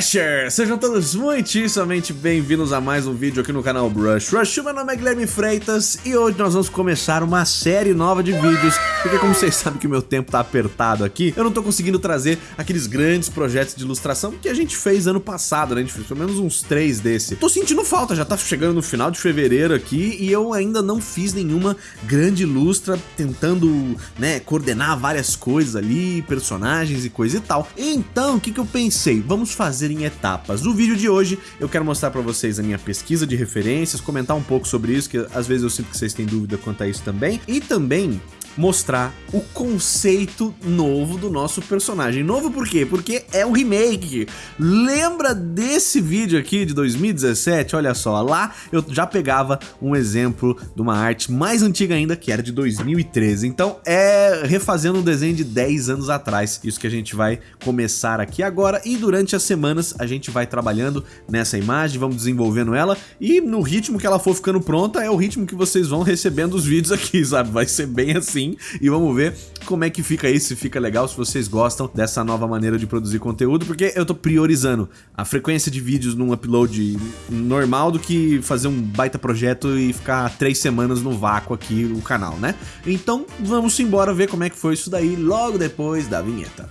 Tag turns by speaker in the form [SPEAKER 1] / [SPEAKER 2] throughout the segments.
[SPEAKER 1] Sejam todos muitíssimamente bem-vindos a mais um vídeo aqui no canal Brush Rush. Meu nome é Guilherme Freitas e hoje nós vamos começar uma série nova de vídeos, porque como vocês sabem que o meu tempo tá apertado aqui, eu não tô conseguindo trazer aqueles grandes projetos de ilustração que a gente fez ano passado, né? A gente fez pelo menos uns três desse. Tô sentindo falta, já tá chegando no final de fevereiro aqui e eu ainda não fiz nenhuma grande ilustra tentando, né, coordenar várias coisas ali, personagens e coisa e tal. Então, o que que eu pensei? Vamos fazer fazer em etapas. No vídeo de hoje eu quero mostrar para vocês a minha pesquisa de referências, comentar um pouco sobre isso, que às vezes eu sinto que vocês têm dúvida quanto a isso também, e também mostrar o conceito novo do nosso personagem. Novo por quê? Porque é um remake. Lembra desse vídeo aqui de 2017? Olha só, lá eu já pegava um exemplo de uma arte mais antiga ainda, que era de 2013. Então é refazendo um desenho de 10 anos atrás. Isso que a gente vai começar aqui agora e durante as semanas a gente vai trabalhando nessa imagem, vamos desenvolvendo ela e no ritmo que ela for ficando pronta é o ritmo que vocês vão recebendo os vídeos aqui, sabe? Vai ser bem assim assim e vamos ver como é que fica isso, se fica legal, se vocês gostam dessa nova maneira de produzir conteúdo, porque eu tô priorizando a frequência de vídeos num upload normal do que fazer um baita projeto e ficar três semanas no vácuo aqui no canal, né? Então vamos embora ver como é que foi isso daí logo depois da vinheta.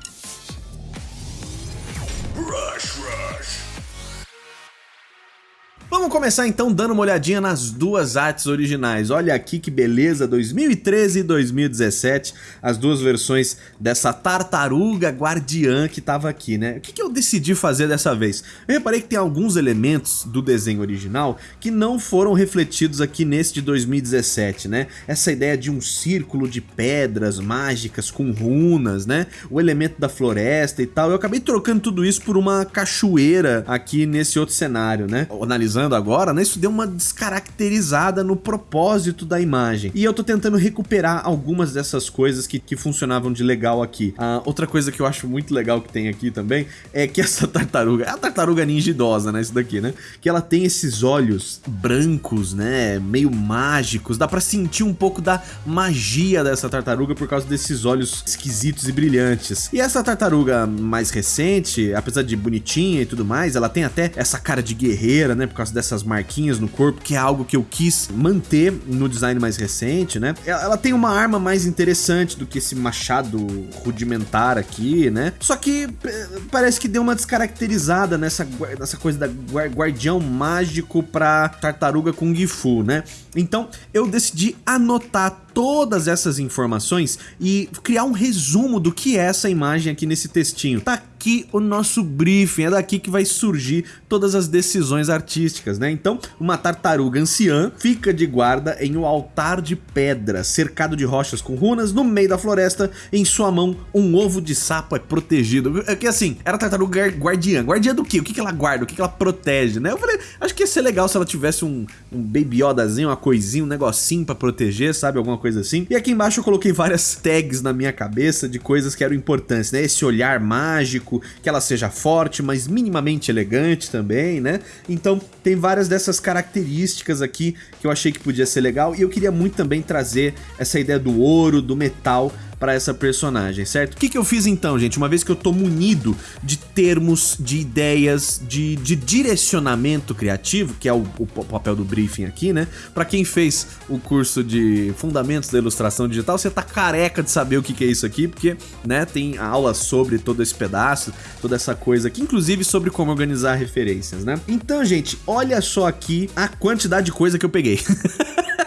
[SPEAKER 1] Vamos começar então dando uma olhadinha nas duas artes originais. Olha aqui que beleza, 2013 e 2017, as duas versões dessa tartaruga guardiã que tava aqui, né? O que, que eu decidi fazer dessa vez? Eu reparei que tem alguns elementos do desenho original que não foram refletidos aqui nesse de 2017, né? Essa ideia de um círculo de pedras mágicas com runas, né? O elemento da floresta e tal. Eu acabei trocando tudo isso por uma cachoeira aqui nesse outro cenário, né? Analisando analisando agora, né, isso deu uma descaracterizada no propósito da imagem. E eu tô tentando recuperar algumas dessas coisas que, que funcionavam de legal aqui. Ah, outra coisa que eu acho muito legal que tem aqui também é que essa tartaruga, é a tartaruga ninja idosa, né, isso daqui, né, que ela tem esses olhos brancos, né, meio mágicos, dá pra sentir um pouco da magia dessa tartaruga por causa desses olhos esquisitos e brilhantes. E essa tartaruga mais recente, apesar de bonitinha e tudo mais, ela tem até essa cara de guerreira, né, por causa dessas marquinhas no corpo, que é algo que eu quis manter no design mais recente, né? Ela tem uma arma mais interessante do que esse machado rudimentar aqui, né? Só que eh, parece que deu uma descaracterizada nessa, nessa coisa da guardião mágico pra tartaruga Kung Fu, né? Então eu decidi anotar todas essas informações e criar um resumo do que é essa imagem aqui nesse textinho. Tá aqui o nosso briefing, é daqui que vai surgir todas as decisões artísticas, né? Então, uma tartaruga anciã fica de guarda em um altar de pedra, cercado de rochas com runas, no meio da floresta, em sua mão um ovo de sapo é protegido. É que assim, era tartaruga guardiã. Guardiã do quê? O que, que ela guarda? O que, que ela protege, né? Eu falei, acho que ia ser legal se ela tivesse um, um baby Yodazinho, uma coisinha, um negocinho pra proteger, sabe? Alguma coisa assim. E aqui embaixo eu coloquei várias tags na minha cabeça de coisas que eram importantes, né? Esse olhar mágico, que ela seja forte, mas minimamente elegante também, né? Então tem várias dessas características aqui que eu achei que podia ser legal e eu queria muito também trazer essa ideia do ouro, do metal para essa personagem, certo? O que, que eu fiz então, gente? Uma vez que eu tô munido de termos, de ideias, de, de direcionamento criativo, que é o, o papel do briefing aqui, né? Para quem fez o curso de Fundamentos da Ilustração Digital, você tá careca de saber o que, que é isso aqui, porque, né, tem aula sobre todo esse pedaço, toda essa coisa aqui, inclusive sobre como organizar referências, né? Então, gente, olha só aqui a quantidade de coisa que eu peguei.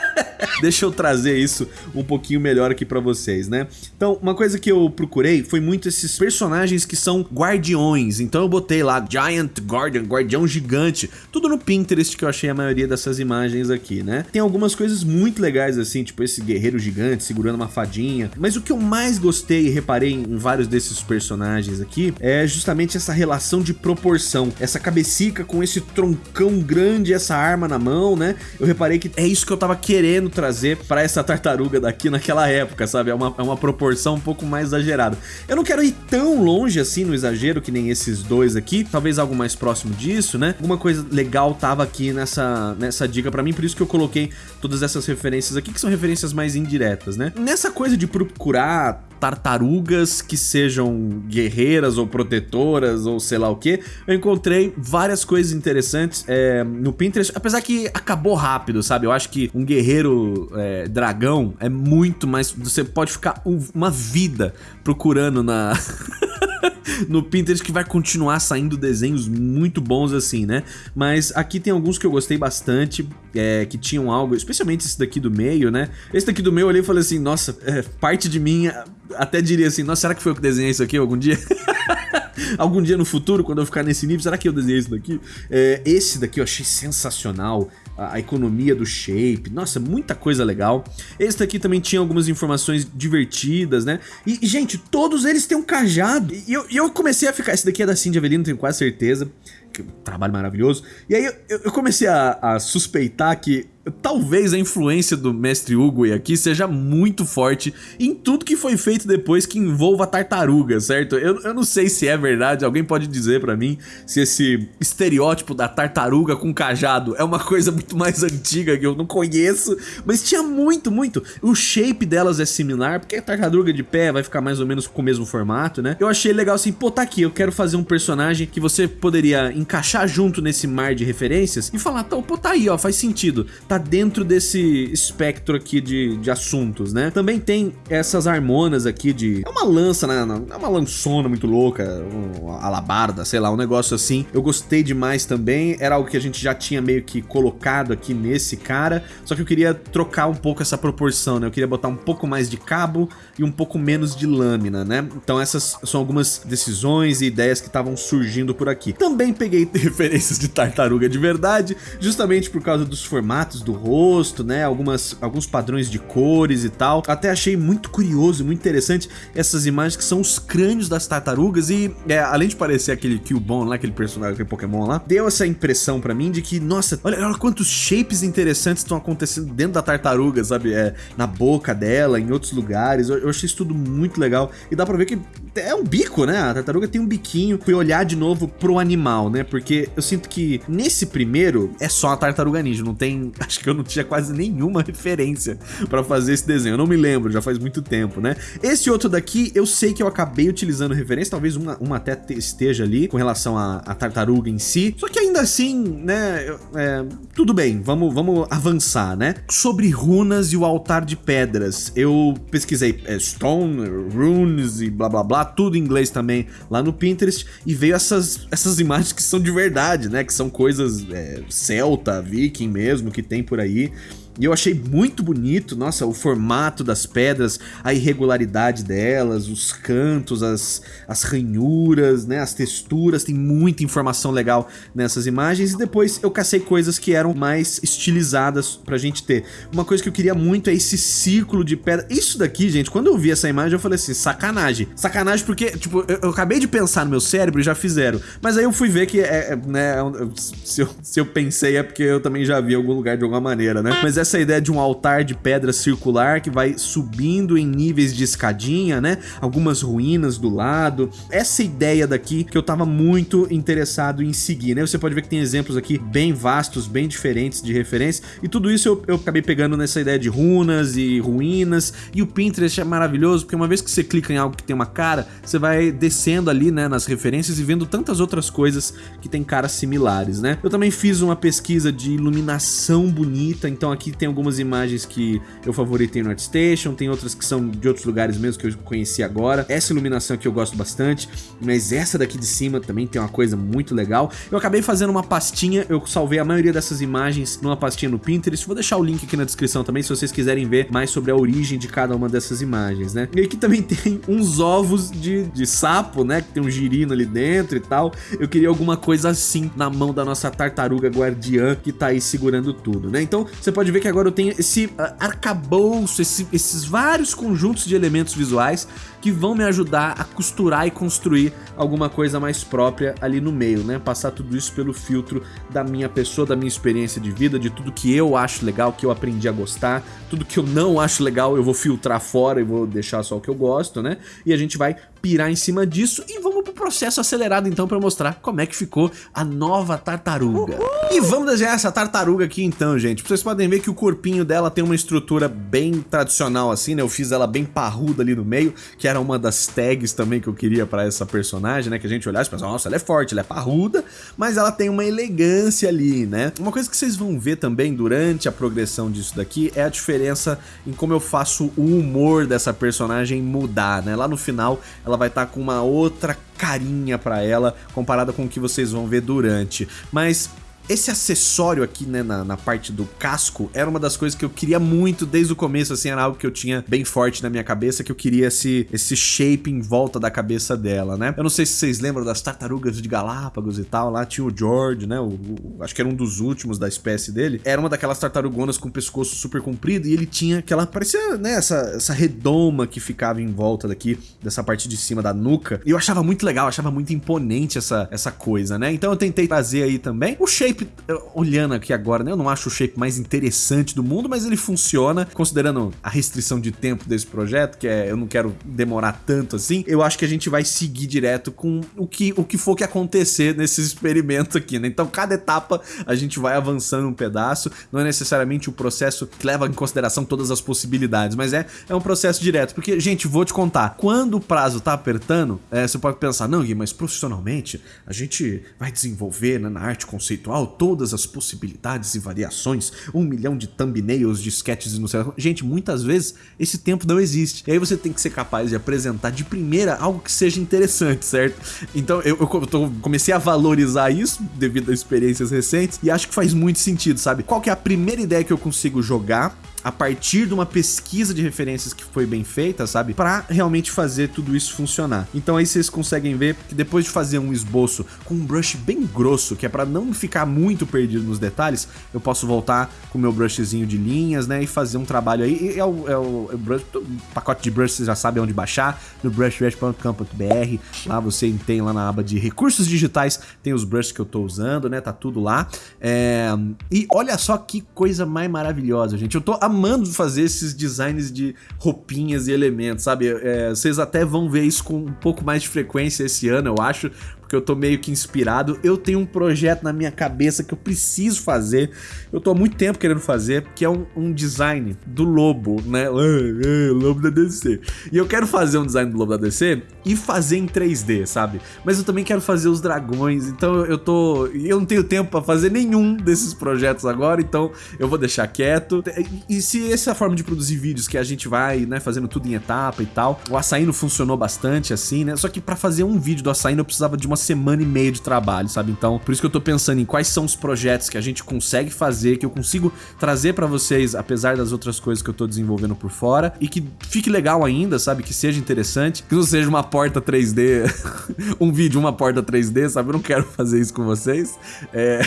[SPEAKER 1] Deixa eu trazer isso um pouquinho melhor aqui pra vocês, né? Então, uma coisa que eu procurei foi muito esses personagens que são guardiões. Então eu botei lá Giant Guardian, guardião gigante. Tudo no Pinterest que eu achei a maioria dessas imagens aqui, né? Tem algumas coisas muito legais assim, tipo esse guerreiro gigante segurando uma fadinha. Mas o que eu mais gostei e reparei em vários desses personagens aqui é justamente essa relação de proporção. Essa cabecica com esse troncão grande, essa arma na mão, né? Eu reparei que é isso que eu tava querendo trazer pra essa tartaruga daqui naquela época, sabe? É uma, é uma proporção um pouco mais exagerada. Eu não quero ir tão longe assim no exagero que nem esses dois aqui, talvez algo mais próximo disso, né? Alguma coisa legal tava aqui nessa, nessa dica pra mim, por isso que eu coloquei todas essas referências aqui, que são referências mais indiretas, né? Nessa coisa de procurar tartarugas que sejam guerreiras ou protetoras ou sei lá o que, eu encontrei várias coisas interessantes é, no Pinterest, apesar que acabou rápido, sabe? Eu acho que um guerreiro é, dragão é muito mais... Você pode ficar uma vida procurando na... no Pinterest que vai continuar saindo desenhos muito bons assim, né? Mas aqui tem alguns que eu gostei bastante, é, que tinham algo, especialmente esse daqui do meio, né? Esse daqui do meio eu olhei e falei assim, nossa, é, parte de mim até diria assim, nossa, será que foi eu que desenhei isso aqui algum dia? algum dia no futuro, quando eu ficar nesse nível, será que eu desenhei isso daqui? É, esse daqui eu achei sensacional, a, economia do shape, nossa, muita coisa legal. Esse daqui também tinha algumas informações divertidas, né? E, gente, todos eles têm um cajado. E eu, eu comecei a ficar, esse daqui é da Cindy Avelino, tenho quase certeza, que, trabalho maravilhoso. E aí eu, eu comecei a, a suspeitar que Talvez a influência do mestre Hugo aqui seja muito forte em tudo que foi feito depois que envolva tartaruga, certo? Eu, eu não sei se é verdade, alguém pode dizer pra mim se esse estereótipo da tartaruga com cajado é uma coisa muito mais antiga que eu não conheço, mas tinha muito, muito. O shape delas é similar, porque a tartaruga de pé vai ficar mais ou menos com o mesmo formato, né? Eu achei legal assim, pô, tá aqui, eu quero fazer um personagem que você poderia encaixar junto nesse mar de referências e falar, pô, tá aí, ó, faz sentido tá dentro desse espectro aqui de, de assuntos, né? Também tem essas harmonas aqui de... É uma lança, né? É uma lançona muito louca, uma alabarda, sei lá, um negócio assim. Eu gostei demais também, era algo que a gente já tinha meio que colocado aqui nesse cara, só que eu queria trocar um pouco essa proporção, né? Eu queria botar um pouco mais de cabo e um pouco menos de lâmina, né? Então essas são algumas decisões e ideias que estavam surgindo por aqui. Também peguei referências de tartaruga de verdade, justamente por causa dos formatos do rosto, né? Algumas, alguns padrões de cores e tal. Até achei muito curioso, muito interessante essas imagens que são os crânios das tartarugas e, é, além de parecer aquele Cubone lá, aquele personagem, aquele Pokémon lá, deu essa impressão pra mim de que, nossa, olha, olha quantos shapes interessantes estão acontecendo dentro da tartaruga, sabe? É, na boca dela, em outros lugares. Eu, eu achei isso tudo muito legal e dá pra ver que é um bico, né? A tartaruga tem um biquinho. Fui olhar de novo pro animal, né? Porque eu sinto que nesse primeiro é só a tartaruga ninja, não tem... Acho que eu não tinha quase nenhuma referência pra fazer esse desenho. Eu não me lembro, já faz muito tempo, né? Esse outro daqui, eu sei que eu acabei utilizando referência, talvez uma, uma até esteja ali com relação à, à tartaruga em si. Só que ainda assim, né? É, tudo bem, vamos, vamos avançar, né? Sobre runas e o altar de pedras. Eu pesquisei é, Stone, Runes e blá blá blá, tudo em inglês também lá no Pinterest e veio essas, essas imagens que são de verdade, né? Que são coisas é, celta, viking mesmo, que tem por aí. E eu achei muito bonito, nossa, o formato das pedras, a irregularidade delas, os cantos, as, as ranhuras, né, as texturas, tem muita informação legal nessas imagens. E depois eu cacei coisas que eram mais estilizadas pra gente ter. Uma coisa que eu queria muito é esse círculo de pedra. Isso daqui, gente, quando eu vi essa imagem eu falei assim, sacanagem. Sacanagem porque, tipo, eu, eu acabei de pensar no meu cérebro e já fizeram. Mas aí eu fui ver que, é, é né, se eu, se eu pensei é porque eu também já vi em algum lugar de alguma maneira, né. Mas essa ideia de um altar de pedra circular que vai subindo em níveis de escadinha, né? Algumas ruínas do lado. Essa ideia daqui que eu tava muito interessado em seguir, né? Você pode ver que tem exemplos aqui bem vastos, bem diferentes de referência. E tudo isso eu, eu acabei pegando nessa ideia de runas e ruínas. E o Pinterest é maravilhoso, porque uma vez que você clica em algo que tem uma cara, você vai descendo ali, né, nas referências e vendo tantas outras coisas que tem caras similares, né? Eu também fiz uma pesquisa de iluminação bonita, então aqui tem algumas imagens que eu favoritei no ArtStation, tem outras que são de outros lugares mesmo que eu conheci agora. Essa iluminação aqui eu gosto bastante, mas essa daqui de cima também tem uma coisa muito legal. Eu acabei fazendo uma pastinha, eu salvei a maioria dessas imagens numa pastinha no Pinterest, vou deixar o link aqui na descrição também se vocês quiserem ver mais sobre a origem de cada uma dessas imagens, né? E aqui também tem uns ovos de, de sapo, né, que tem um girino ali dentro e tal. Eu queria alguma coisa assim na mão da nossa tartaruga guardiã que tá aí segurando tudo, né? Então você pode ver que agora eu tenho esse uh, arcabouço, esse, esses vários conjuntos de elementos visuais que vão me ajudar a costurar e construir alguma coisa mais própria ali no meio, né? Passar tudo isso pelo filtro da minha pessoa, da minha experiência de vida, de tudo que eu acho legal, que eu aprendi a gostar, tudo que eu não acho legal eu vou filtrar fora e vou deixar só o que eu gosto, né? E a gente vai pirar em cima disso e vamos pro processo acelerado então para mostrar como é que ficou a nova tartaruga. Uhul. E vamos desenhar essa tartaruga aqui então, gente. Vocês podem ver que o corpinho dela tem uma estrutura bem tradicional assim, né? Eu fiz ela bem parruda ali no meio, que era uma das tags também que eu queria para essa personagem, né? Que a gente olhasse e pensasse, nossa, ela é forte, ela é parruda, mas ela tem uma elegância ali, né? Uma coisa que vocês vão ver também durante a progressão disso daqui é a diferença em como eu faço o humor dessa personagem mudar, né? Lá no final, ela vai estar tá com uma outra carinha para ela comparada com o que vocês vão ver durante. Mas esse acessório aqui, né, na, na, parte do casco, era uma das coisas que eu queria muito desde o começo, assim, era algo que eu tinha bem forte na minha cabeça, que eu queria esse, esse shape em volta da cabeça dela, né? Eu não sei se vocês lembram das tartarugas de Galápagos e tal, lá tinha o George, né, o, o, acho que era um dos últimos da espécie dele, era uma daquelas tartarugonas com o pescoço super comprido e ele tinha aquela, parecia, né, essa, essa redoma que ficava em volta daqui, dessa parte de cima da nuca, e eu achava muito legal, achava muito imponente essa, essa coisa, né? Então eu tentei trazer aí também o shape shape, olhando aqui agora, né, eu não acho o shape mais interessante do mundo, mas ele funciona, considerando a restrição de tempo desse projeto, que é eu não quero demorar tanto assim, eu acho que a gente vai seguir direto com o que, o que for que acontecer nesses experimentos aqui, né? Então cada etapa a gente vai avançando um pedaço, não é necessariamente o processo que leva em consideração todas as possibilidades, mas é, é um processo direto, porque, gente, vou te contar, quando o prazo tá apertando, é, você pode pensar, não Gui, mas profissionalmente a gente vai desenvolver né, na arte conceitual todas as possibilidades e variações, um milhão de thumbnails, de sketches e não sei Gente, muitas vezes esse tempo não existe. E aí você tem que ser capaz de apresentar de primeira algo que seja interessante, certo? Então eu, eu, tô, comecei a valorizar isso devido a experiências recentes e acho que faz muito sentido, sabe? Qual que é a primeira ideia que eu consigo jogar a partir de uma pesquisa de referências que foi bem feita, sabe? Para realmente fazer tudo isso funcionar. Então aí vocês conseguem ver que depois de fazer um esboço com um brush bem grosso, que é para não ficar muito perdido nos detalhes, eu posso voltar com o meu brushzinho de linhas, né? E fazer um trabalho aí. E é o, é o, é o, brush, o pacote de brush vocês já sabem onde baixar, no brushrush.com.br. Lá você tem lá na aba de recursos digitais, tem os brushes que eu tô usando, né? Tá tudo lá. É... E olha só que coisa mais maravilhosa, gente. Eu tô amando fazer esses designs de roupinhas e elementos, sabe? É, vocês até vão ver isso com um pouco mais de frequência esse ano, eu acho, porque eu tô meio que inspirado. Eu tenho um projeto na minha cabeça que eu preciso fazer, eu tô há muito tempo querendo fazer, que é um, um design do lobo, né? lobo da DC. E eu quero fazer um design do lobo da DC e fazer em 3D, sabe? Mas eu também quero fazer os dragões, então eu tô... Eu não tenho tempo pra fazer nenhum desses projetos agora, então eu vou deixar quieto. E se essa é forma de produzir vídeos, que a gente vai, né, fazendo tudo em etapa e tal, o açaí não funcionou bastante assim, né? Só que pra fazer um vídeo do açaí eu precisava de uma semana e meia de trabalho, sabe? Então, por isso que eu tô pensando em quais são os projetos que a gente consegue fazer, que eu consigo trazer pra vocês, apesar das outras coisas que eu tô desenvolvendo por fora, e que fique legal ainda, sabe? Que seja interessante, que não seja uma porta 3D, um vídeo, uma porta 3D, sabe? Eu não quero fazer isso com vocês. É...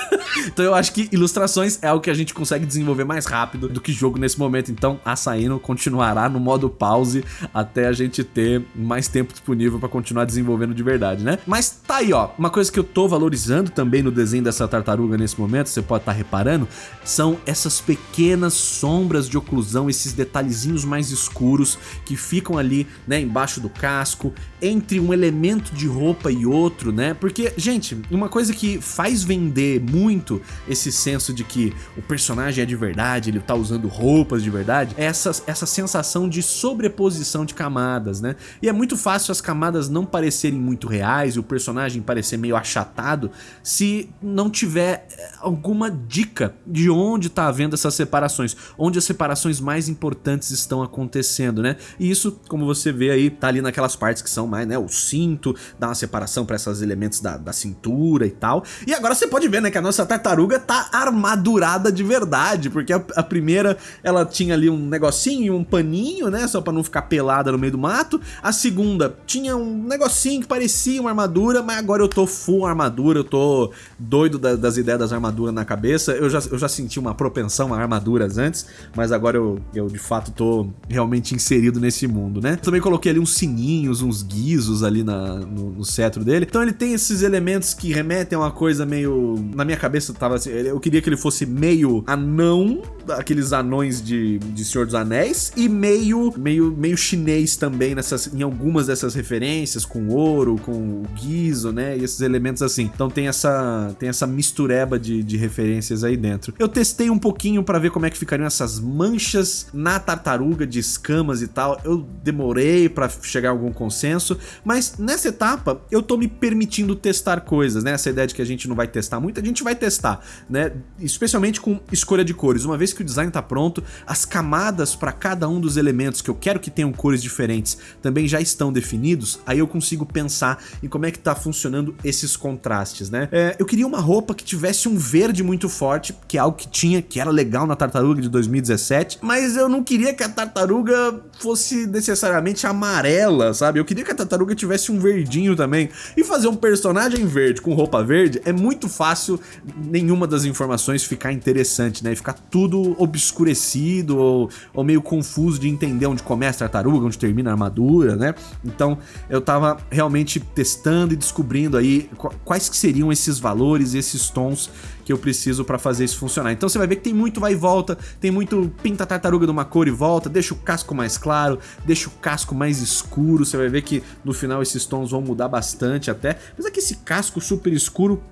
[SPEAKER 1] então eu acho que ilustrações é o que a gente consegue desenvolver mais rápido do que jogo nesse momento. Então, Açaíno continuará no modo pause até a gente ter mais tempo disponível pra continuar desenvolvendo de verdade, né? Mas mas tá aí, ó, uma coisa que eu tô valorizando também no desenho dessa tartaruga nesse momento, você pode estar tá reparando, são essas pequenas sombras de oclusão, esses detalhezinhos mais escuros que ficam ali, né, embaixo do casco, entre um elemento de roupa e outro, né? Porque, gente, uma coisa que faz vender muito esse senso de que o personagem é de verdade, ele tá usando roupas de verdade, é essa, essa sensação de sobreposição de camadas, né? E é muito fácil as camadas não parecerem muito reais e o personagem parecer meio achatado se não tiver eh, alguma dica de onde está havendo essas separações, onde as separações mais importantes estão acontecendo, né? E isso, como você vê aí, tá ali naquelas partes que são mais, né, o cinto, dá uma separação para esses elementos da, da cintura e tal. E agora você pode ver, né, que a nossa tartaruga tá armadurada de verdade, porque a, a primeira, ela tinha ali um negocinho, um paninho, né, só para não ficar pelada no meio do mato. A segunda tinha um negocinho que parecia uma armadura armadura, mas agora eu tô full armadura, eu tô doido da, das ideias das armaduras na cabeça. Eu já, eu já senti uma propensão a armaduras antes, mas agora eu, eu de fato tô realmente inserido nesse mundo, né? Também coloquei ali uns sininhos, uns guizos ali na, no, no cetro dele. Então ele tem esses elementos que remetem a uma coisa meio... Na minha cabeça tava assim, eu queria que ele fosse meio anão, aqueles anões de, de Senhor dos Anéis, e meio, meio, meio chinês também nessas, em algumas dessas referências, com ouro, com o guizo, né? E esses elementos assim. Então tem essa, tem essa mistureba de, de referências aí dentro. Eu testei um pouquinho para ver como é que ficariam essas manchas na tartaruga de escamas e tal. Eu demorei para chegar a algum consenso, mas nessa etapa eu tô me permitindo testar coisas, né? Essa ideia de que a gente não vai testar muito, a gente vai testar, né? Especialmente com escolha de cores. Uma vez que o design tá pronto, as camadas para cada um dos elementos que eu quero que tenham cores diferentes também já estão definidos, aí eu consigo pensar em como é que tá funcionando esses contrastes, né? É, eu queria uma roupa que tivesse um verde muito forte, que é algo que tinha, que era legal na Tartaruga de 2017, mas eu não queria que a Tartaruga fosse necessariamente amarela, sabe? Eu queria que a Tartaruga tivesse um verdinho também. E fazer um personagem verde com roupa verde é muito fácil nenhuma das informações ficar interessante, né? E ficar tudo obscurecido ou, ou meio confuso de entender onde começa a tartaruga, onde termina a armadura, né? Então eu tava realmente testando e descobrindo aí quais que seriam esses valores, esses tons que eu preciso para fazer isso funcionar. Então você vai ver que tem muito vai e volta, tem muito pinta a tartaruga de uma cor e volta, deixa o casco mais claro, deixa o casco mais escuro, você vai ver que no final esses tons vão mudar bastante até. Mas é que esse casco super escuro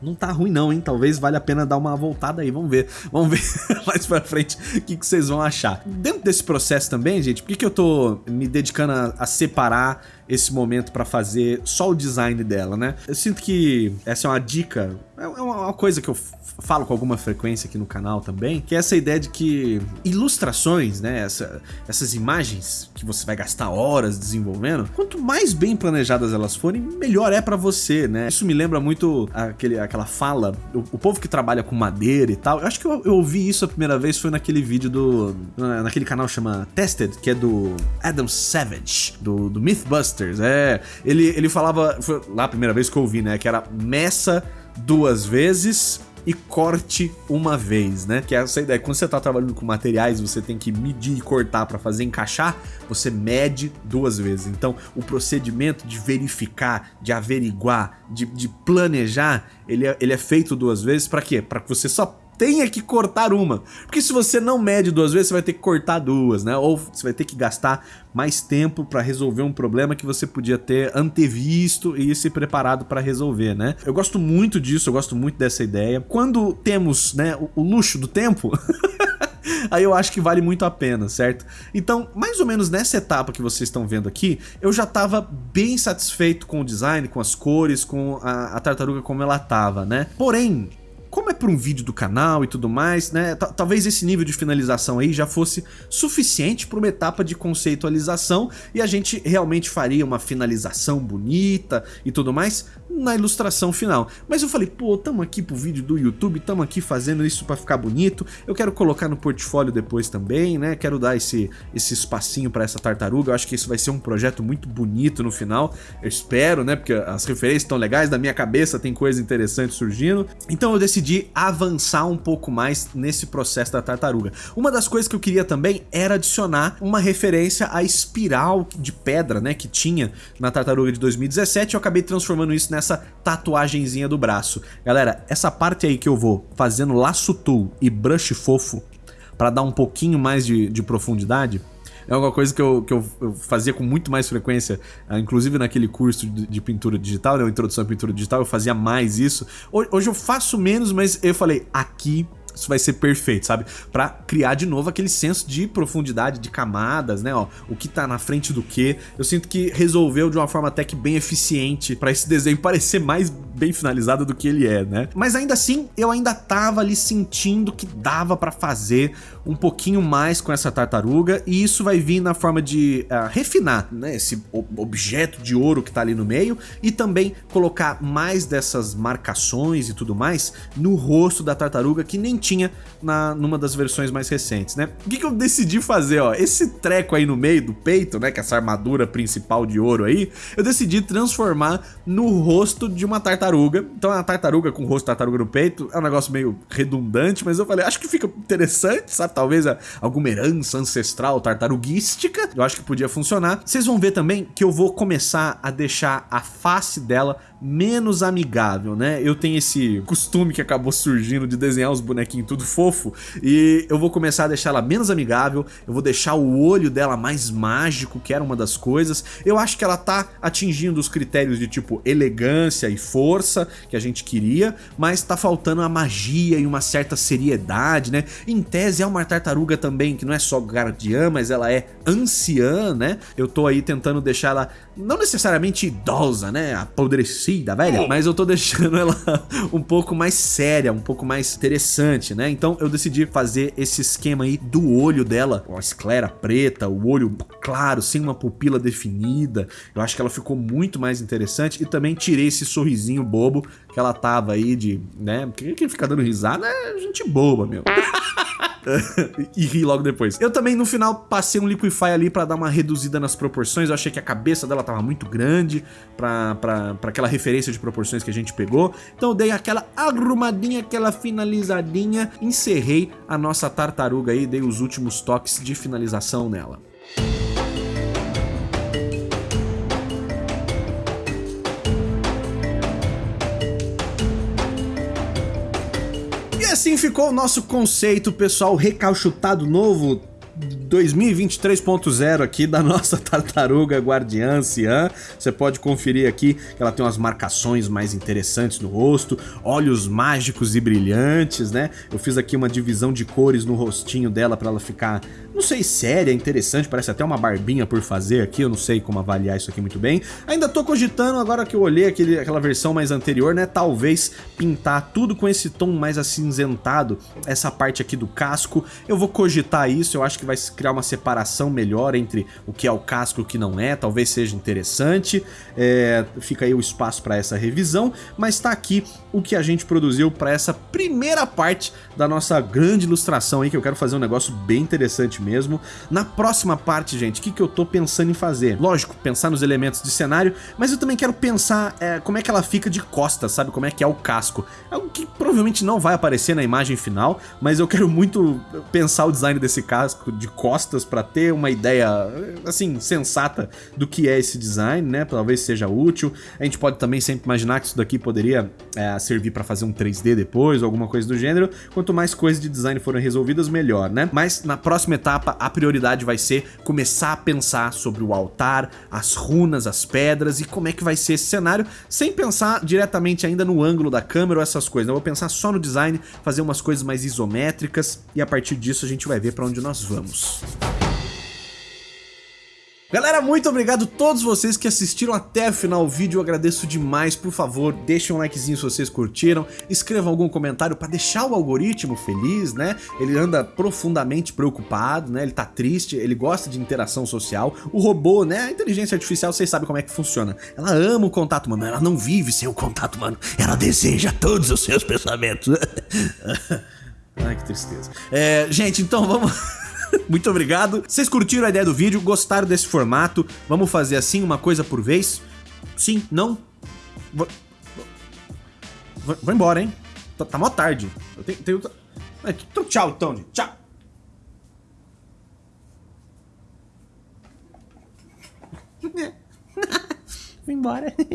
[SPEAKER 1] não tá ruim não, hein? Talvez valha a pena dar uma voltada aí, vamos ver. Vamos ver mais pra frente o que, que vocês vão achar. Dentro desse processo também, gente, por que, que eu tô me dedicando a, a separar esse momento para fazer só o design dela, né? Eu sinto que essa é uma dica, é uma coisa que eu falo com alguma frequência aqui no canal também, que é essa ideia de que ilustrações, né, essa, essas imagens que você vai gastar horas desenvolvendo, quanto mais bem planejadas elas forem, melhor é para você, né? Isso me lembra muito aquele, aquela fala, o, o, povo que trabalha com madeira e tal, eu acho que eu, eu ouvi isso a primeira vez foi naquele vídeo do, naquele canal chama Tested, que é do Adam Savage, do, do Mythbusters, é, ele, ele falava, foi lá a primeira vez que eu ouvi, né, que era meça duas vezes e corte uma vez, né? Que é essa ideia. Quando você tá trabalhando com materiais, você tem que medir e cortar para fazer encaixar, você mede duas vezes. Então, o procedimento de verificar, de averiguar, de, de planejar, ele é, ele é feito duas vezes para quê? Para que você só tenha que cortar uma. Porque se você não mede duas vezes, você vai ter que cortar duas, né? Ou você vai ter que gastar mais tempo para resolver um problema que você podia ter antevisto e se preparado para resolver, né? Eu gosto muito disso, eu gosto muito dessa ideia. Quando temos, né, o, o luxo do tempo... aí eu acho que vale muito a pena, certo? Então, mais ou menos nessa etapa que vocês estão vendo aqui, eu já estava bem satisfeito com o design, com as cores, com a, a tartaruga como ela estava, né? Porém, como é para um vídeo do canal e tudo mais, né? Talvez esse nível de finalização aí já fosse suficiente para uma etapa de conceitualização e a gente realmente faria uma finalização bonita e tudo mais na ilustração final. Mas eu falei, pô, tamo aqui pro vídeo do YouTube, tamo aqui fazendo isso para ficar bonito, eu quero colocar no portfólio depois também, né? Quero dar esse, esse espacinho para essa tartaruga, eu acho que isso vai ser um projeto muito bonito no final, eu espero, né? Porque as referências estão legais, da minha cabeça tem coisa interessante surgindo. Então eu decidi decidi avançar um pouco mais nesse processo da tartaruga. Uma das coisas que eu queria também era adicionar uma referência à espiral de pedra, né, que tinha na tartaruga de 2017 eu acabei transformando isso nessa tatuagenzinha do braço. Galera, essa parte aí que eu vou fazendo laço tool e brush fofo para dar um pouquinho mais de, de profundidade, é uma coisa que, eu, que eu, fazia com muito mais frequência, ah, inclusive naquele curso de, de pintura digital, né, introdução à pintura digital, eu fazia mais isso. Hoje eu faço menos, mas eu falei, aqui isso vai ser perfeito, sabe? Pra criar de novo aquele senso de profundidade, de camadas, né? Ó, o que tá na frente do que. Eu sinto que resolveu de uma forma até que bem eficiente pra esse desenho parecer mais bem finalizado do que ele é, né? Mas ainda assim, eu ainda tava ali sentindo que dava pra fazer um pouquinho mais com essa tartaruga e isso vai vir na forma de uh, refinar, né? Esse objeto de ouro que tá ali no meio e também colocar mais dessas marcações e tudo mais no rosto da tartaruga que nem tinha na, numa das versões mais recentes, né? O que, que eu decidi fazer, ó? Esse treco aí no meio do peito, né? Que é essa armadura principal de ouro aí, eu decidi transformar no rosto de uma tartaruga. Então, a tartaruga com o rosto tartaruga no peito é um negócio meio redundante, mas eu falei, acho que fica interessante, sabe? Talvez alguma herança ancestral tartaruguística. Eu acho que podia funcionar. Vocês vão ver também que eu vou começar a deixar a face dela menos amigável, né? Eu tenho esse costume que acabou surgindo de desenhar os bonequinhos tudo fofo e eu vou começar a deixar ela menos amigável, eu vou deixar o olho dela mais mágico, que era uma das coisas. Eu acho que ela tá atingindo os critérios de tipo elegância e força que a gente queria, mas tá faltando a magia e uma certa seriedade, né? Em tese é uma tartaruga também que não é só guardiã, mas ela é anciã, né? Eu tô aí tentando deixar ela não necessariamente idosa, né? Apodrecida, velha, mas eu tô deixando ela um pouco mais séria, um pouco mais interessante, né? Então eu decidi fazer esse esquema aí do olho dela, com a esclera preta, o olho claro, sem uma pupila definida. Eu acho que ela ficou muito mais interessante e também tirei esse sorrisinho bobo que ela tava aí de, né? Quem fica dando risada é gente boba, meu. e ri logo depois. Eu também, no final, passei um Liquify ali pra dar uma reduzida nas proporções. Eu achei que a cabeça dela tava muito grande pra, pra, pra aquela referência de proporções que a gente pegou. Então eu dei aquela arrumadinha, aquela finalizadinha, encerrei a nossa tartaruga aí, dei os últimos toques de finalização nela. Assim ficou o nosso conceito, pessoal, recalchutado novo 2023.0 aqui da nossa tartaruga guardiã anciã. Você pode conferir aqui que ela tem umas marcações mais interessantes no rosto, olhos mágicos e brilhantes, né? Eu fiz aqui uma divisão de cores no rostinho dela para ela ficar, não sei, séria, interessante, parece até uma barbinha por fazer aqui, eu não sei como avaliar isso aqui muito bem. Ainda tô cogitando, agora que eu olhei aquele, aquela versão mais anterior, né, talvez pintar tudo com esse tom mais acinzentado, essa parte aqui do casco. Eu vou cogitar isso, eu acho que vai criar uma separação melhor entre o que é o casco e o que não é, talvez seja interessante. É, fica aí o espaço para essa revisão, mas tá aqui o que a gente produziu para essa primeira parte da nossa grande ilustração aí, que eu quero fazer um negócio bem interessante mesmo. Na próxima parte, gente, o que, que eu tô pensando em fazer? Lógico, pensar nos elementos de cenário, mas eu também quero pensar é, como é que ela fica de costas, sabe? Como é que é o casco. É algo que provavelmente não vai aparecer na imagem final, mas eu quero muito pensar o design desse casco de costas para ter uma ideia, assim, sensata do que é esse design, né? Talvez seja útil. A gente pode também sempre imaginar que isso daqui poderia é, servir para fazer um 3D depois, alguma coisa do gênero. Quanto mais coisas de design forem resolvidas, melhor, né? Mas na próxima etapa, a prioridade vai ser começar a pensar sobre o altar, as runas, as pedras e como é que vai ser esse cenário, sem pensar diretamente ainda no ângulo da câmera ou essas coisas. Eu vou pensar só no design, fazer umas coisas mais isométricas e a partir disso a gente vai ver para onde nós vamos. Galera, muito obrigado a todos vocês que assistiram até o final do vídeo, eu agradeço demais, por favor, deixem um likezinho se vocês curtiram, escrevam algum comentário para deixar o algoritmo feliz, né? Ele anda profundamente preocupado, né? Ele tá triste, ele gosta de interação social. O robô, né? A inteligência artificial, vocês sabem como é que funciona. Ela ama o contato humano, ela não vive sem o contato humano, ela deseja todos os seus pensamentos. Ai, que tristeza. É, gente, então vamos... Muito obrigado. Vocês curtiram a ideia do vídeo? Gostaram desse formato? Vamos fazer assim, uma coisa por vez? Sim? Não? Vou, vou embora, hein? Tá, tá mó tarde. Eu tenho... tenho... Então, tchau, Tony. Tchau. Vou embora.